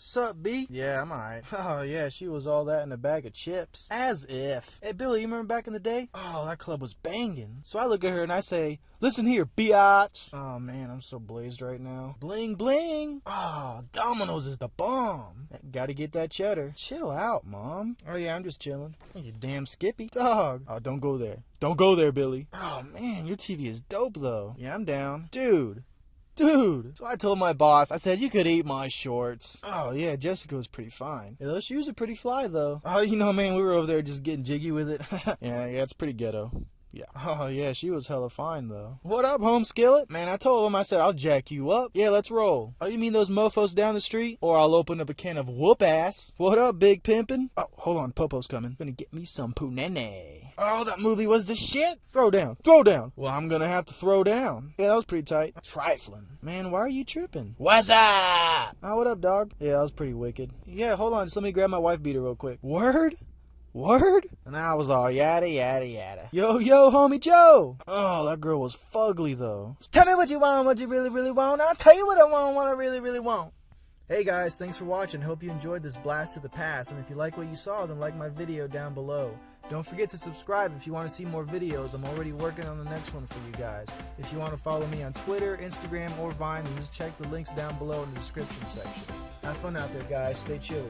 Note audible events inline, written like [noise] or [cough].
Sup, B? Yeah, I'm alright. [laughs] Oh, yeah, she was all that in a bag of chips. As if. Hey, Billy, you remember back in the day? Oh, that club was banging. So I look at her and I say, Listen here, biatch. Oh, man, I'm so blazed right now. Bling, bling. Oh, Domino's is the bomb. Gotta get that cheddar. Chill out, Mom. Oh, yeah, I'm just chilling. You damn Skippy. Dog. Oh, don't go there. Don't go there, Billy. Oh, man, your TV is dope, though. Yeah, I'm down. Dude. Dude. So I told my boss, I said, you could eat my shorts. Oh, yeah, Jessica was pretty fine. Yeah, those shoes are pretty fly, though. Oh, you know, man, we were over there just getting jiggy with it. [laughs] yeah, yeah, it's pretty ghetto. Yeah. Oh, yeah, she was hella fine, though. What up, home skillet? Man, I told him, I said, I'll jack you up. Yeah, let's roll. Oh, you mean those mofos down the street? Or I'll open up a can of whoop ass. What up, big pimpin'? Oh, hold on, Popo's coming. Gonna get me some punene. Oh, that movie was the shit. Throw down. Throw down. Well, I'm gonna have to throw down. Yeah, that was pretty tight. Trifling. Man, why are you tripping? What's up? Oh, what up, dog? Yeah, that was pretty wicked. Yeah, hold on. Just let me grab my wife beater real quick. Word? Word? And I was all yada yada yada. Yo, yo, homie Joe! Oh, that girl was fugly though. Tell me what you want, what you really, really want. I'll tell you what I want, what I really, really want. Hey guys, thanks for watching. Hope you enjoyed this blast to the past. And if you like what you saw, then like my video down below. Don't forget to subscribe if you want to see more videos. I'm already working on the next one for you guys. If you want to follow me on Twitter, Instagram, or Vine, then just check the links down below in the description section. Have fun out there, guys. Stay chilly.